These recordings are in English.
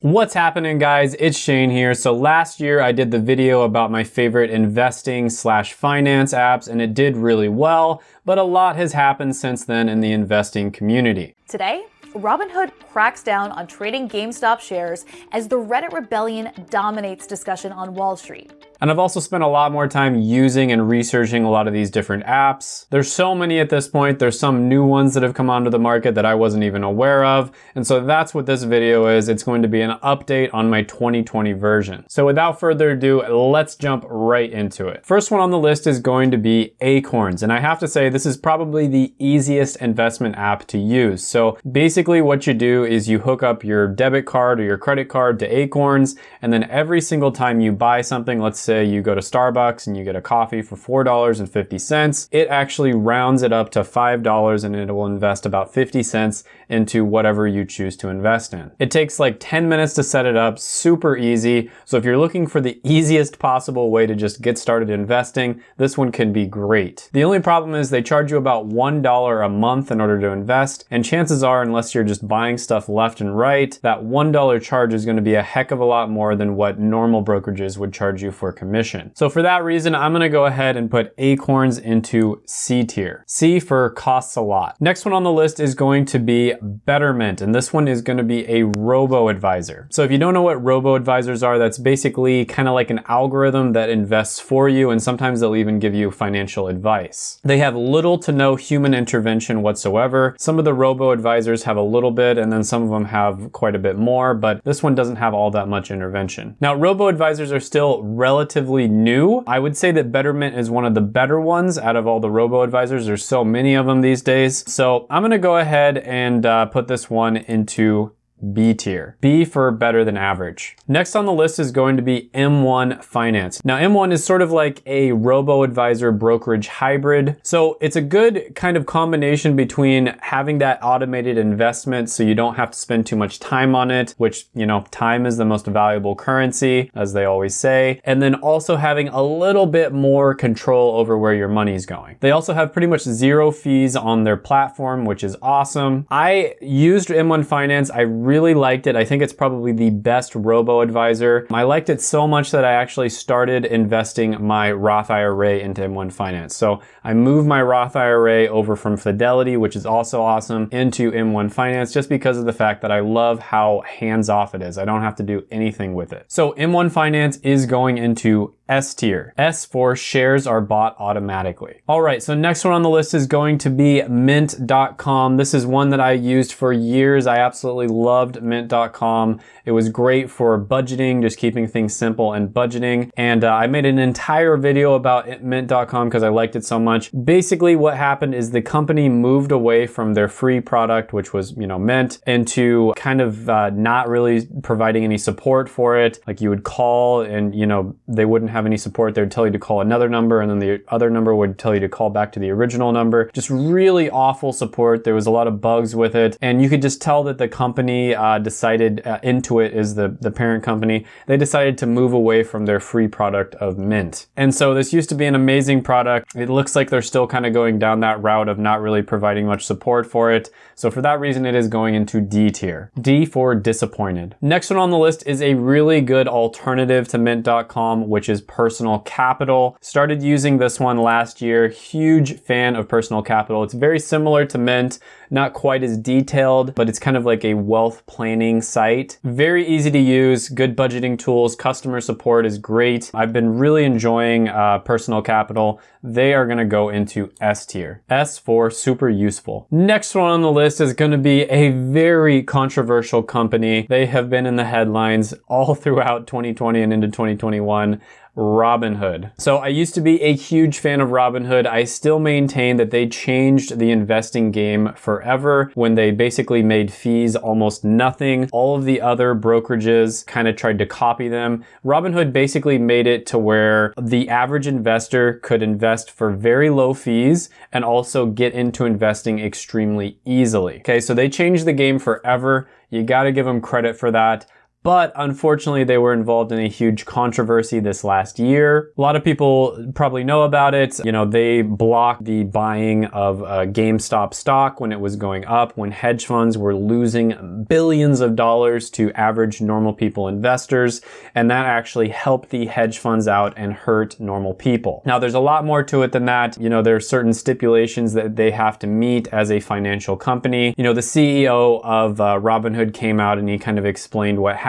What's happening guys? It's Shane here. So last year I did the video about my favorite investing slash finance apps and it did really well, but a lot has happened since then in the investing community. Today, Robinhood cracks down on trading GameStop shares as the Reddit rebellion dominates discussion on Wall Street. And I've also spent a lot more time using and researching a lot of these different apps. There's so many at this point. There's some new ones that have come onto the market that I wasn't even aware of. And so that's what this video is. It's going to be an update on my 2020 version. So without further ado, let's jump right into it. First one on the list is going to be Acorns. And I have to say, this is probably the easiest investment app to use. So basically what you do is you hook up your debit card or your credit card to Acorns. And then every single time you buy something, let's say you go to Starbucks and you get a coffee for $4.50, it actually rounds it up to $5 and it will invest about 50 cents into whatever you choose to invest in. It takes like 10 minutes to set it up, super easy. So if you're looking for the easiest possible way to just get started investing, this one can be great. The only problem is they charge you about $1 a month in order to invest. And chances are, unless you're just buying stuff left and right, that $1 charge is gonna be a heck of a lot more than what normal brokerages would charge you for commission. So for that reason, I'm gonna go ahead and put Acorns into C tier. C for costs a lot. Next one on the list is going to be Betterment, and this one is gonna be a robo-advisor. So if you don't know what robo-advisors are, that's basically kind of like an algorithm that invests for you, and sometimes they'll even give you financial advice. They have little to no human intervention whatsoever. Some of the robo-advisors have a little bit, and then some of them have quite a bit more, but this one doesn't have all that much intervention. Now, robo-advisors are still relatively new. I would say that Betterment is one of the better ones out of all the robo-advisors. There's so many of them these days. So I'm gonna go ahead and uh, put this one into B tier. B for better than average. Next on the list is going to be M1 Finance. Now M1 is sort of like a robo-advisor brokerage hybrid. So it's a good kind of combination between having that automated investment so you don't have to spend too much time on it, which, you know, time is the most valuable currency, as they always say, and then also having a little bit more control over where your money is going. They also have pretty much zero fees on their platform, which is awesome. I used M1 Finance. I really liked it. I think it's probably the best robo-advisor. I liked it so much that I actually started investing my Roth IRA into M1 Finance. So I moved my Roth IRA over from Fidelity, which is also awesome, into M1 Finance just because of the fact that I love how hands-off it is. I don't have to do anything with it. So M1 Finance is going into S tier. S for shares are bought automatically. All right, so next one on the list is going to be mint.com. This is one that I used for years. I absolutely loved mint.com. It was great for budgeting, just keeping things simple and budgeting. And uh, I made an entire video about mint.com because I liked it so much. Basically what happened is the company moved away from their free product, which was, you know, Mint, into kind of uh, not really providing any support for it. Like you would call and, you know, they wouldn't have have any support, they would tell you to call another number and then the other number would tell you to call back to the original number. Just really awful support. There was a lot of bugs with it and you could just tell that the company uh, decided, uh, Intuit is the, the parent company, they decided to move away from their free product of Mint. And so this used to be an amazing product. It looks like they're still kind of going down that route of not really providing much support for it. So for that reason, it is going into D tier. D for disappointed. Next one on the list is a really good alternative to Mint.com, which is Personal Capital. Started using this one last year. Huge fan of Personal Capital. It's very similar to Mint, not quite as detailed, but it's kind of like a wealth planning site. Very easy to use, good budgeting tools, customer support is great. I've been really enjoying uh, Personal Capital. They are gonna go into S tier. S for super useful. Next one on the list is gonna be a very controversial company. They have been in the headlines all throughout 2020 and into 2021. Robinhood. So I used to be a huge fan of Robinhood. I still maintain that they changed the investing game forever when they basically made fees almost nothing. All of the other brokerages kind of tried to copy them. Robinhood basically made it to where the average investor could invest for very low fees and also get into investing extremely easily. Okay, so they changed the game forever. You gotta give them credit for that. But unfortunately they were involved in a huge controversy this last year. A lot of people probably know about it. You know, they blocked the buying of uh, GameStop stock when it was going up, when hedge funds were losing billions of dollars to average normal people investors, and that actually helped the hedge funds out and hurt normal people. Now, there's a lot more to it than that. You know, there are certain stipulations that they have to meet as a financial company. You know, the CEO of uh, Robinhood came out and he kind of explained what happened.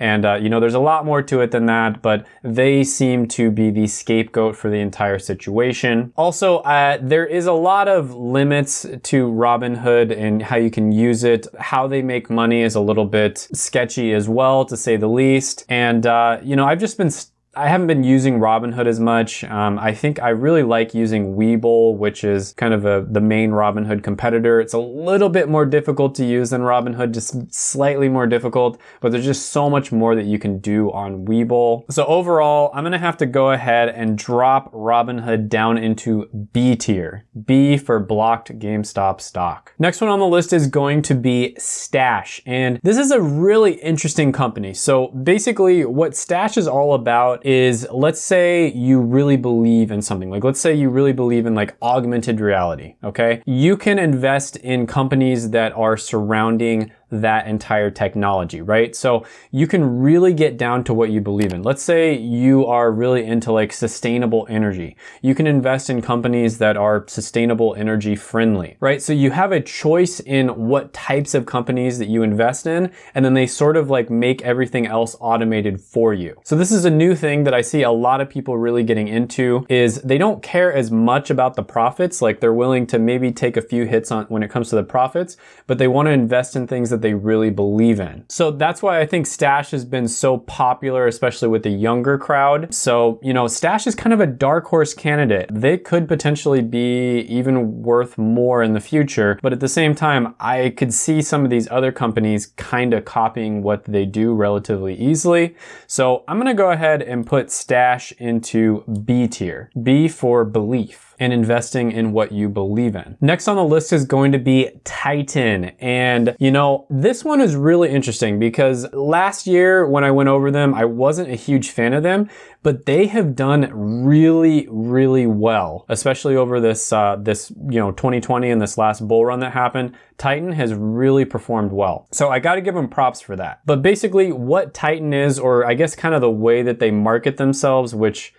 And, uh, you know, there's a lot more to it than that, but they seem to be the scapegoat for the entire situation. Also, uh, there is a lot of limits to Robinhood and how you can use it. How they make money is a little bit sketchy as well, to say the least. And, uh, you know, I've just been I haven't been using Robinhood as much. Um, I think I really like using Webull, which is kind of a, the main Robinhood competitor. It's a little bit more difficult to use than Robinhood, just slightly more difficult, but there's just so much more that you can do on Webull. So overall, I'm gonna have to go ahead and drop Robinhood down into B tier. B for blocked GameStop stock. Next one on the list is going to be Stash. And this is a really interesting company. So basically what Stash is all about is let's say you really believe in something. Like let's say you really believe in like augmented reality, okay? You can invest in companies that are surrounding that entire technology, right? So you can really get down to what you believe in. Let's say you are really into like sustainable energy. You can invest in companies that are sustainable energy friendly, right? So you have a choice in what types of companies that you invest in, and then they sort of like make everything else automated for you. So this is a new thing that I see a lot of people really getting into is they don't care as much about the profits. Like they're willing to maybe take a few hits on when it comes to the profits, but they want to invest in things that they really believe in. So that's why I think Stash has been so popular, especially with the younger crowd. So, you know, Stash is kind of a dark horse candidate. They could potentially be even worth more in the future. But at the same time, I could see some of these other companies kind of copying what they do relatively easily. So I'm gonna go ahead and put Stash into B tier. B for belief and investing in what you believe in. Next on the list is going to be Titan. And you know, this one is really interesting because last year when I went over them, I wasn't a huge fan of them, but they have done really, really well, especially over this, uh, this, you know, 2020 and this last bull run that happened. Titan has really performed well. So I gotta give them props for that. But basically what Titan is, or I guess kind of the way that they market themselves, which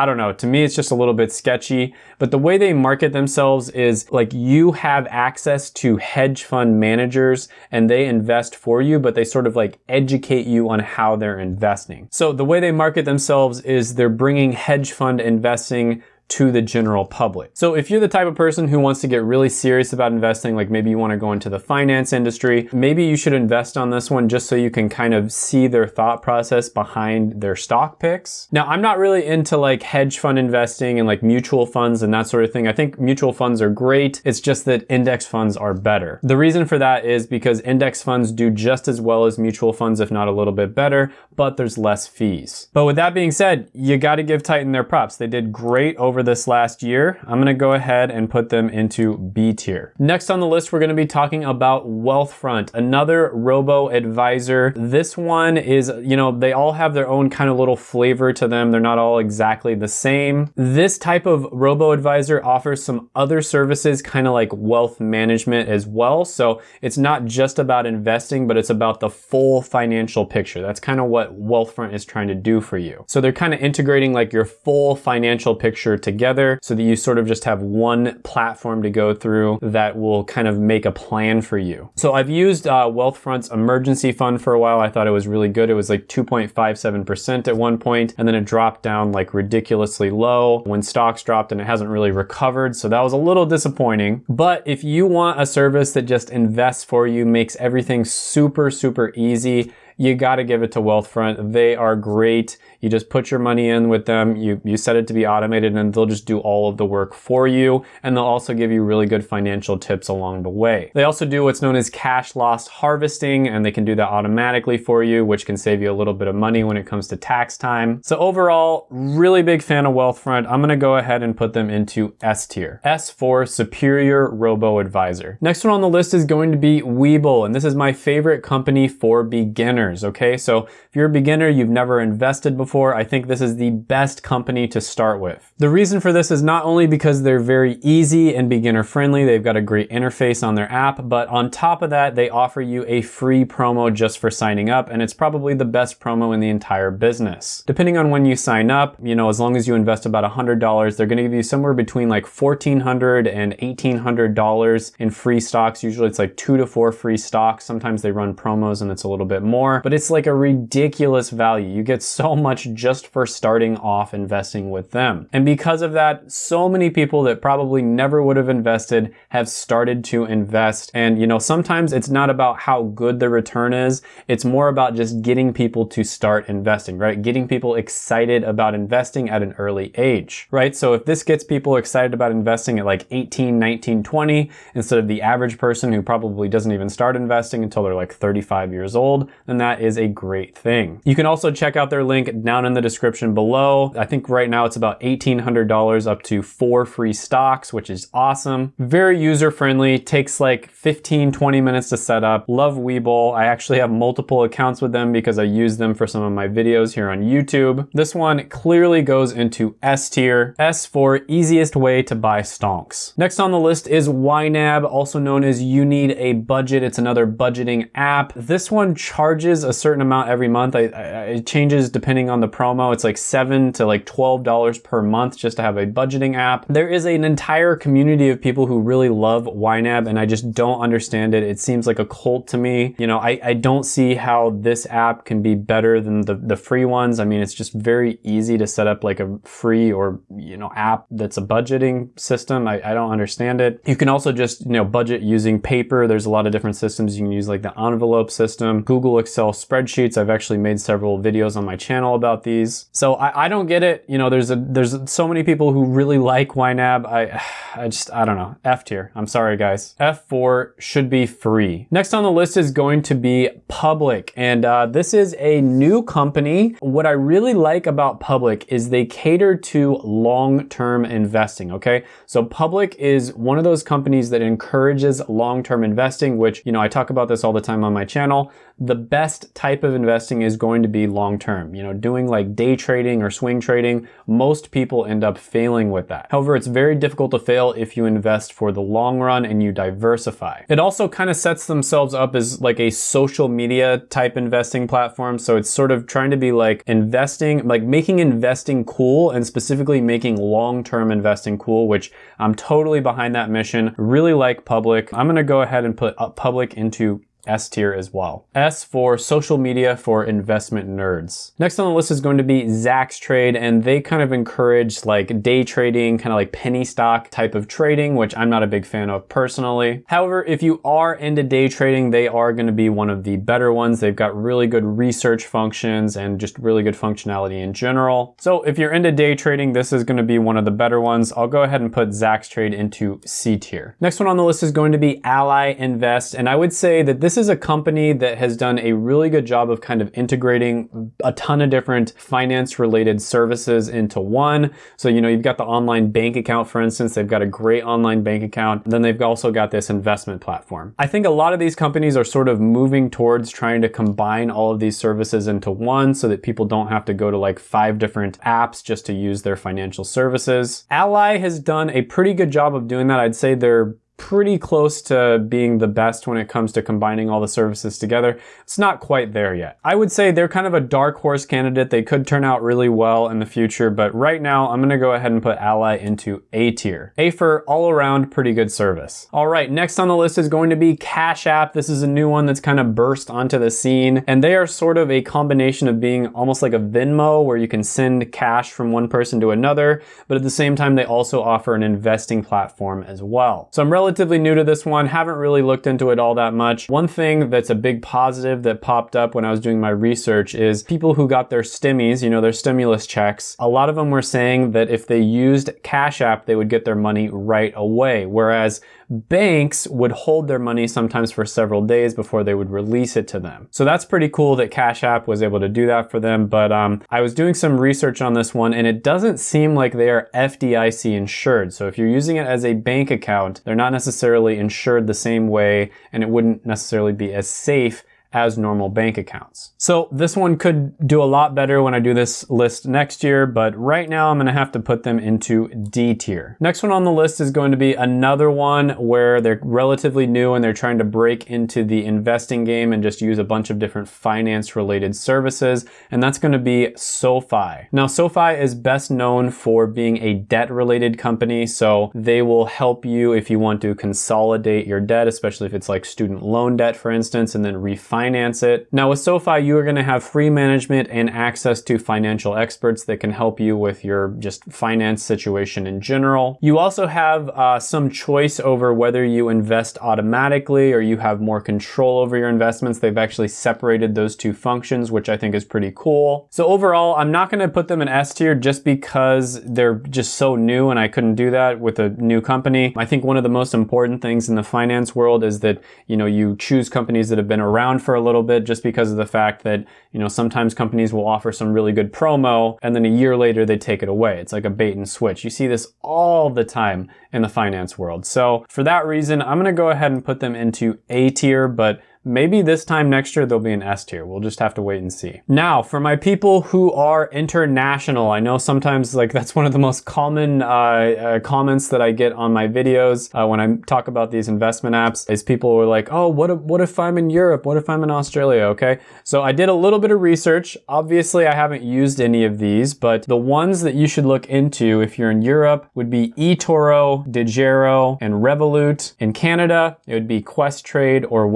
I don't know. To me, it's just a little bit sketchy. But the way they market themselves is like you have access to hedge fund managers and they invest for you, but they sort of like educate you on how they're investing. So the way they market themselves is they're bringing hedge fund investing to the general public. So if you're the type of person who wants to get really serious about investing, like maybe you want to go into the finance industry, maybe you should invest on this one just so you can kind of see their thought process behind their stock picks. Now, I'm not really into like hedge fund investing and like mutual funds and that sort of thing. I think mutual funds are great. It's just that index funds are better. The reason for that is because index funds do just as well as mutual funds, if not a little bit better, but there's less fees. But with that being said, you got to give Titan their props. They did great over over this last year, I'm gonna go ahead and put them into B tier. Next on the list, we're gonna be talking about Wealthfront, another robo-advisor. This one is, you know, they all have their own kind of little flavor to them. They're not all exactly the same. This type of robo-advisor offers some other services, kind of like wealth management as well. So it's not just about investing, but it's about the full financial picture. That's kind of what Wealthfront is trying to do for you. So they're kind of integrating like your full financial picture to together so that you sort of just have one platform to go through that will kind of make a plan for you. So I've used uh, Wealthfront's emergency fund for a while. I thought it was really good. It was like 2.57% at one point, and then it dropped down like ridiculously low when stocks dropped and it hasn't really recovered. So that was a little disappointing. But if you want a service that just invests for you, makes everything super, super easy, you got to give it to Wealthfront. They are great. You just put your money in with them, you, you set it to be automated and they'll just do all of the work for you. And they'll also give you really good financial tips along the way. They also do what's known as tax loss harvesting and they can do that automatically for you, which can save you a little bit of money when it comes to tax time. So overall, really big fan of Wealthfront. I'm gonna go ahead and put them into S tier. S for Superior Robo Advisor. Next one on the list is going to be Webull, and this is my favorite company for beginners, okay? So if you're a beginner, you've never invested before, I think this is the best company to start with. The reason for this is not only because they're very easy and beginner friendly, they've got a great interface on their app, but on top of that, they offer you a free promo just for signing up, and it's probably the best promo in the entire business. Depending on when you sign up, you know, as long as you invest about $100, they're gonna give you somewhere between like $1,400 and $1,800 in free stocks. Usually it's like two to four free stocks. Sometimes they run promos and it's a little bit more, but it's like a ridiculous value. You get so much just for starting off investing with them. And because of that, so many people that probably never would have invested have started to invest. And you know, sometimes it's not about how good the return is. It's more about just getting people to start investing, right? Getting people excited about investing at an early age, right? So if this gets people excited about investing at like 18, 19, 20, instead of the average person who probably doesn't even start investing until they're like 35 years old, then that is a great thing. You can also check out their link down in the description below. I think right now it's about $1,800 up to four free stocks, which is awesome. Very user friendly, takes like 15, 20 minutes to set up. Love Webull. I actually have multiple accounts with them because I use them for some of my videos here on YouTube. This one clearly goes into S tier. S for easiest way to buy stonks. Next on the list is YNAB, also known as You Need a Budget. It's another budgeting app. This one charges a certain amount every month. I, I, it changes depending on the promo. It's like seven to like $12 per month just to have a budgeting app. There is an entire community of people who really love YNAB and I just don't understand it. It seems like a cult to me. You know, I, I don't see how this app can be better than the, the free ones. I mean, it's just very easy to set up like a free or, you know, app that's a budgeting system. I, I don't understand it. You can also just, you know, budget using paper. There's a lot of different systems. You can use like the envelope system, Google Excel spreadsheets. I've actually made several videos on my channel about these. So I, I don't get it. You know, there's a, there's so many people who really like YNAB. I, I just, I don't know. F tier. I'm sorry, guys. F4 should be free. Next on the list is going to be Public. And uh, this is a new company. What I really like about Public is they cater to long-term investing, okay? So Public is one of those companies that encourages long-term investing, which, you know, I talk about this all the time on my channel. The best type of investing is going to be long-term. You know, doing like day trading or swing trading, most people end up failing with that. However, it's very difficult to fail if you invest for the long run and you diversify. It also kind of sets themselves up as like a social media type investing platform. So it's sort of trying to be like investing, like making investing cool and specifically making long-term investing cool, which I'm totally behind that mission. Really like Public. I'm gonna go ahead and put uh, Public into S tier as well. S for social media for investment nerds. Next on the list is going to be Zacks Trade, and they kind of encourage like day trading, kind of like penny stock type of trading, which I'm not a big fan of personally. However, if you are into day trading, they are going to be one of the better ones. They've got really good research functions and just really good functionality in general. So if you're into day trading, this is going to be one of the better ones. I'll go ahead and put Zacks Trade into C tier. Next one on the list is going to be Ally Invest, and I would say that this is a company that has done a really good job of kind of integrating a ton of different finance related services into one. So, you know, you've got the online bank account, for instance, they've got a great online bank account. Then they've also got this investment platform. I think a lot of these companies are sort of moving towards trying to combine all of these services into one so that people don't have to go to like five different apps just to use their financial services. Ally has done a pretty good job of doing that. I'd say they're pretty close to being the best when it comes to combining all the services together. It's not quite there yet. I would say they're kind of a dark horse candidate. They could turn out really well in the future, but right now I'm gonna go ahead and put Ally into A tier. A for all around pretty good service. All right, next on the list is going to be Cash App. This is a new one that's kind of burst onto the scene, and they are sort of a combination of being almost like a Venmo where you can send cash from one person to another, but at the same time, they also offer an investing platform as well. So I'm relatively relatively new to this one, haven't really looked into it all that much. One thing that's a big positive that popped up when I was doing my research is people who got their stimmies, you know, their stimulus checks, a lot of them were saying that if they used Cash App, they would get their money right away. Whereas banks would hold their money sometimes for several days before they would release it to them. So that's pretty cool that Cash App was able to do that for them. But um, I was doing some research on this one and it doesn't seem like they are FDIC insured. So if you're using it as a bank account, they're not necessarily insured the same way and it wouldn't necessarily be as safe as normal bank accounts. So this one could do a lot better when I do this list next year, but right now I'm gonna have to put them into D tier. Next one on the list is going to be another one where they're relatively new and they're trying to break into the investing game and just use a bunch of different finance related services, and that's gonna be SoFi. Now SoFi is best known for being a debt related company, so they will help you if you want to consolidate your debt, especially if it's like student loan debt, for instance, and then refinance it. Now with SoFi, you are gonna have free management and access to financial experts that can help you with your just finance situation in general. You also have uh, some choice over whether you invest automatically or you have more control over your investments. They've actually separated those two functions, which I think is pretty cool. So overall, I'm not gonna put them in S tier just because they're just so new and I couldn't do that with a new company. I think one of the most important things in the finance world is that, you know, you choose companies that have been around for a little bit just because of the fact that, you know, sometimes companies will offer some really good promo and then a year later they take it away. It's like a bait and switch. You see this all the time in the finance world. So for that reason, I'm gonna go ahead and put them into A tier, but Maybe this time next year there'll be an S tier. We'll just have to wait and see. Now, for my people who are international, I know sometimes like that's one of the most common uh, uh, comments that I get on my videos uh, when I talk about these investment apps is people are like, oh, what if, what if I'm in Europe? What if I'm in Australia? Okay, so I did a little bit of research. Obviously, I haven't used any of these, but the ones that you should look into if you're in Europe would be eToro, Degiro, and Revolut. In Canada, it would be Questrade or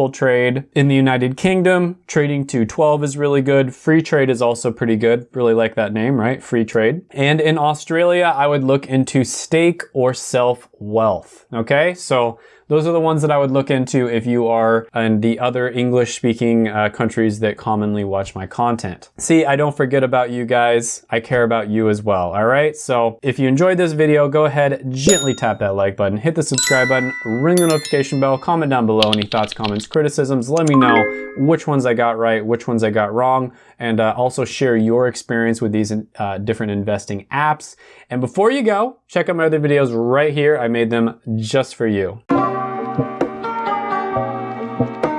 Wealthsimple trade. In the United Kingdom, trading 212 is really good. Free trade is also pretty good. Really like that name, right? Free trade. And in Australia, I would look into stake or self wealth. Okay, so those are the ones that I would look into if you are in the other English speaking uh, countries that commonly watch my content. See, I don't forget about you guys. I care about you as well, all right? So if you enjoyed this video, go ahead, gently tap that like button, hit the subscribe button, ring the notification bell, comment down below any thoughts, comments, criticisms. Let me know which ones I got right, which ones I got wrong, and uh, also share your experience with these uh, different investing apps. And before you go, check out my other videos right here. I made them just for you. Thank you.